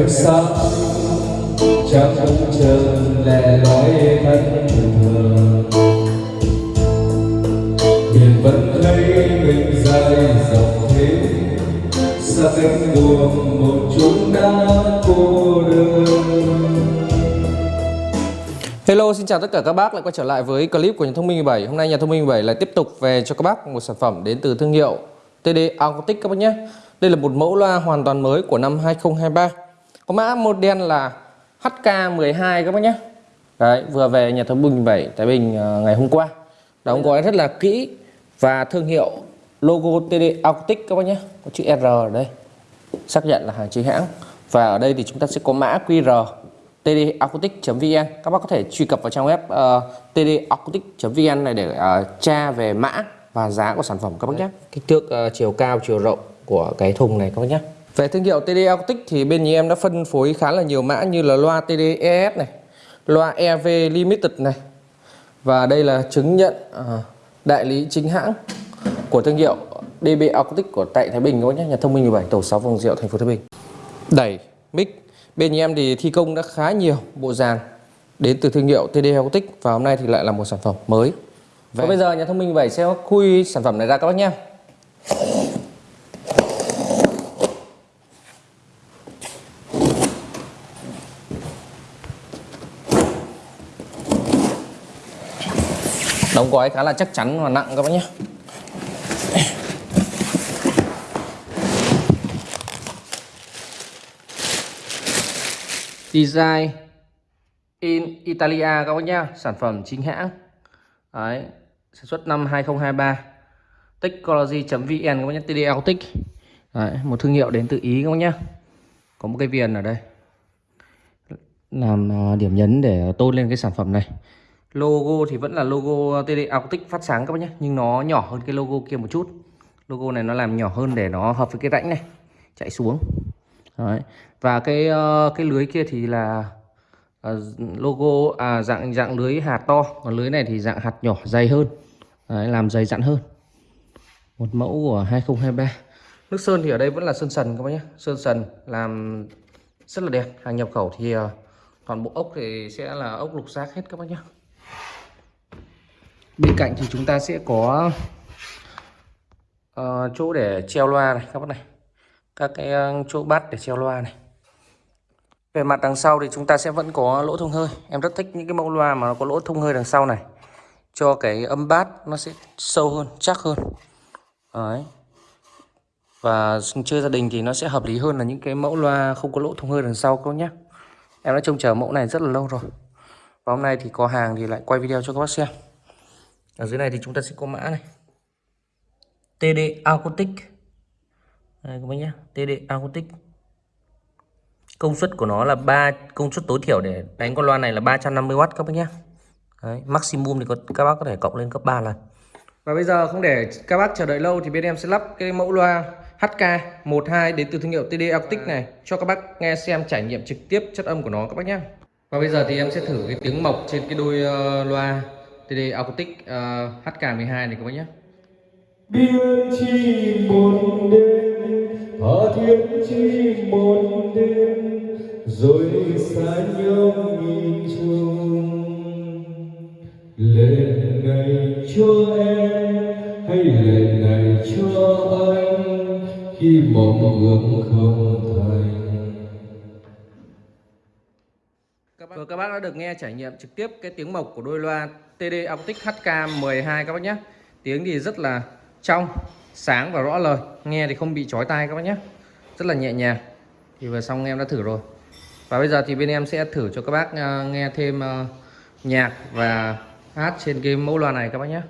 em sắp chẳng bóng lẻ loi thân thường. Biển vẫn thấy mình dài dòng thế xa cánh buồn một chúng đã cô đơn. Hello, xin chào tất cả các bác lại quay trở lại với clip của nhà thông minh 17 Hôm nay nhà thông minh 17 lại tiếp tục về cho các bác một sản phẩm đến từ thương hiệu TD Acoustic các bác nhé. Đây là một mẫu loa hoàn toàn mới của năm 2023 có mã model là HK12 các bác nhé. Đấy, vừa về nhà thống bình vậy Thái Bình ờ, ngày hôm qua. Đóng gói rất là kỹ và thương hiệu logo TD Arctic các bác nhé. Có chữ R ở đây Xác nhận là hàng chính hãng. Và ở đây thì chúng ta sẽ có mã QR tdacoustic.vn các bác có thể truy cập vào trang web ờ, uh, tdacoustic.vn này để uh, tra về mã và giá của sản phẩm các bác nhé. Kích thước uh, chiều cao chiều rộng của cái thùng này các bác nhé về thương hiệu TD Autic thì bên nhà em đã phân phối khá là nhiều mã như là loa TD-ES này, loa EV Limited này và đây là chứng nhận à, đại lý chính hãng của thương hiệu DB Acoustic của tại Thái Bình các bác nhé, nhà thông minh 17 tổ 6 Vòng rượu, thành phố Thái Bình đẩy, mic Bên nhà em thì thi công đã khá nhiều bộ dàn đến từ thương hiệu TD Acoustic và hôm nay thì lại là một sản phẩm mới. Và bây giờ nhà thông minh 17 sẽ khui sản phẩm này ra các bác nhé. Đóng gói khá là chắc chắn và nặng các bác nhé. Design in Italia các bác nhá, sản phẩm chính hãng. Đấy, sản xuất năm 2023. Technology.vn các bác nhé TDL Tech Đấy, một thương hiệu đến từ Ý các bác nhé. Có một cái viền ở đây. Làm à, điểm nhấn để tôn lên cái sản phẩm này. Logo thì vẫn là logo TD Autic phát sáng các bác nhé Nhưng nó nhỏ hơn cái logo kia một chút Logo này nó làm nhỏ hơn để nó hợp với cái rãnh này Chạy xuống Đấy. Và cái ờ, cái lưới kia thì là ờ, logo à dạng dạng lưới hạt to, còn lưới này thì dạng hạt nhỏ dày hơn. Đấy, làm dày dặn hơn. Một mẫu của 2023. Nước sơn thì ở đây vẫn là sơn sần các bác nhé. Sơn sần làm rất là đẹp. Hàng nhập khẩu thì ờ, toàn bộ ốc thì sẽ là ốc lục giác hết các bác nhé. Bên cạnh thì chúng ta sẽ có uh, chỗ để treo loa này các bác này. Các cái ờ, chỗ bắt để treo loa này. Về mặt đằng sau thì chúng ta sẽ vẫn có lỗ thông hơi. Em rất thích những cái mẫu loa mà nó có lỗ thông hơi đằng sau này. Cho cái âm bát nó sẽ sâu hơn chắc hơn. Đấy. và chơi gia đình thì nó sẽ hợp lý hơn là những cái mẫu loa không có lỗ thông hơi đằng sau các nhé. Em đã trông chờ mẫu này rất là lâu rồi. Và hôm nay thì có hàng thì lại quay video cho các bác xem ở dưới này thì chúng ta sẽ có mã này. TD Acoustic. Đây các bác nhé. TD Acoustic. Công suất của nó là 3 công suất tối thiểu để đánh con loa này là 350W các bác nhé. Đấy, maximum thì có, các bác có thể cộng lên cấp 3 lần. Và bây giờ không để các bác chờ đợi lâu thì bên em sẽ lắp cái mẫu loa HK12 đến từ thương hiệu TD Acoustic này cho các bác nghe xem trải nghiệm trực tiếp chất âm của nó các bác nhé. Và bây giờ thì em sẽ thử cái tiếng mộc trên cái đôi ờ, loa. TD Acoustic ờ, uh, HK12 này các bác nhé. Biên chi một đêm tha thiên chi một đêm rồi xa nhau nhìn chung lệ này cho em hay lệ này cho anh khi mộng ước không bác đã được nghe trải nghiệm trực tiếp cái tiếng mộc của đôi loa TD Optic HK12 các bác nhé. Tiếng thì rất là trong, sáng và rõ lời. Nghe thì không bị chói tai các bác nhé. Rất là nhẹ nhàng. Thì vừa xong em đã thử rồi. Và bây giờ thì bên em sẽ thử cho các bác à, nghe thêm à, nhạc và hát trên cái mẫu loa này các bác nhé.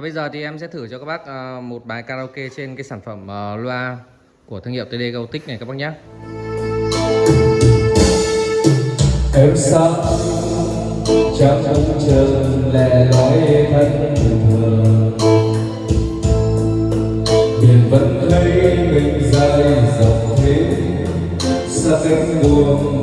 Và bây giờ thì em sẽ thử cho các bác ờ, một bài karaoke trên cái sản phẩm ờ, loa của thương hiệu TD Gautic này các bác nhé. em sao chẳng muốn chân lẻ loi thân thường biển vẫn thấy mình dài dọc thế xa em buồn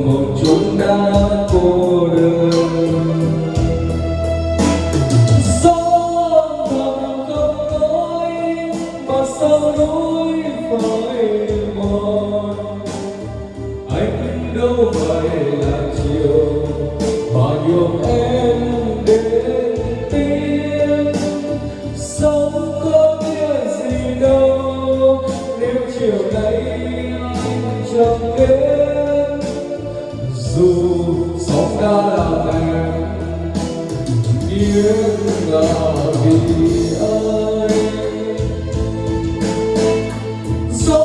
chiều nay anh chẳng đến dù sóng đã là mẹ nhưng là vì anh gió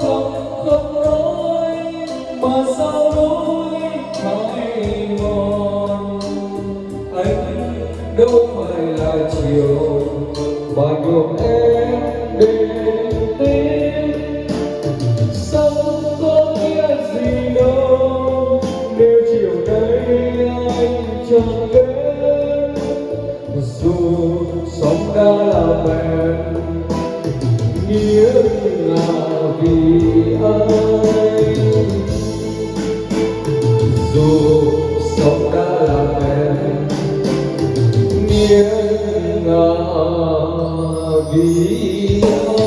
không nói mà sao mòn? Anh đâu phải là chiều, mà nhuộm em. Chẳng đến dù sống đã là bèn nghĩa là vì ai? Dù sống đã là bèn nghĩa là vì anh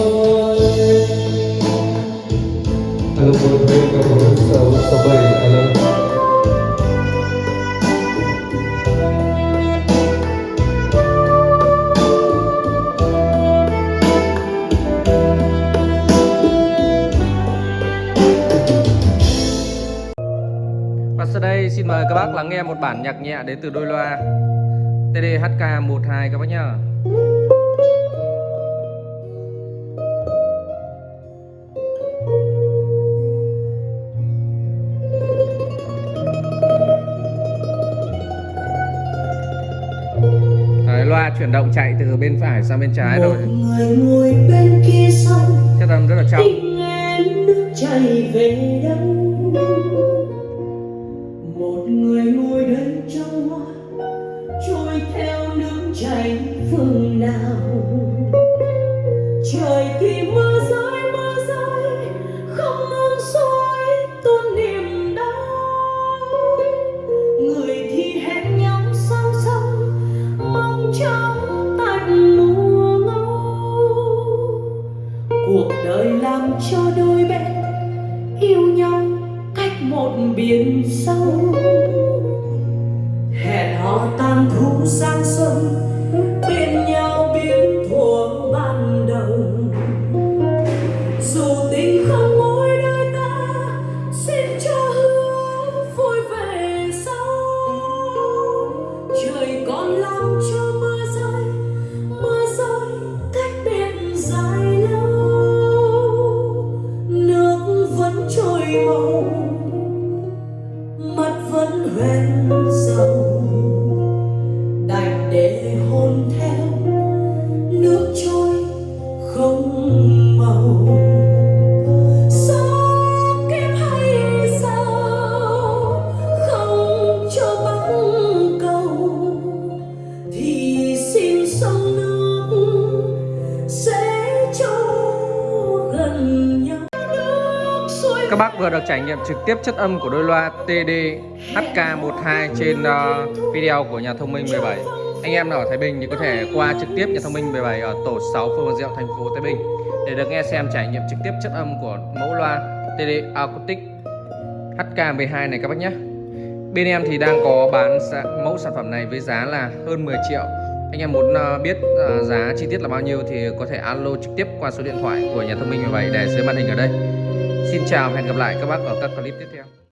Alam mo, may kamulan sa sau đây xin mời các bác lắng nghe một bản nhạc nhẹ đến từ đôi loa. TD HK12 các bác nhá. Đấy, loa chuyển động chạy từ bên phải sang bên trái rồi. một người ngồi bên kia sông chất âm rất là trong tình em nước chảy về đâu tranh phương nào. Trời thì mưa rơi mưa rơi, không ngừng soi tuôn niềm đau. Người thì hẹn nhau song song, mong trong tạnh mùa ngâu. Cuộc đời làm cho đôi bên yêu nhau cách một biển sâu. Hẹn hò tan thu sang xuân bên nhau biến thuở Các bác vừa được trải nghiệm trực tiếp chất âm của đôi loa TD HK12 trên uh, video của nhà thông minh 17 Anh em nào ở Thái Bình thì có thể qua trực tiếp nhà thông minh 17 ở tổ 6 phường Diệu, thành phố Thái Bình Để được nghe xem trải nghiệm trực tiếp chất âm của mẫu loa TD Acoustic HK12 này các bác nhé. Bên em thì đang có bán mẫu sản phẩm này với giá là hơn 10 triệu. Anh em muốn ờ, biết ờ, giá chi tiết là bao nhiêu thì có thể alo trực tiếp qua số điện thoại của nhà thông minh 17 để dưới màn hình ở đây. Xin chào và hẹn gặp lại các bác ở các clip tiếp theo.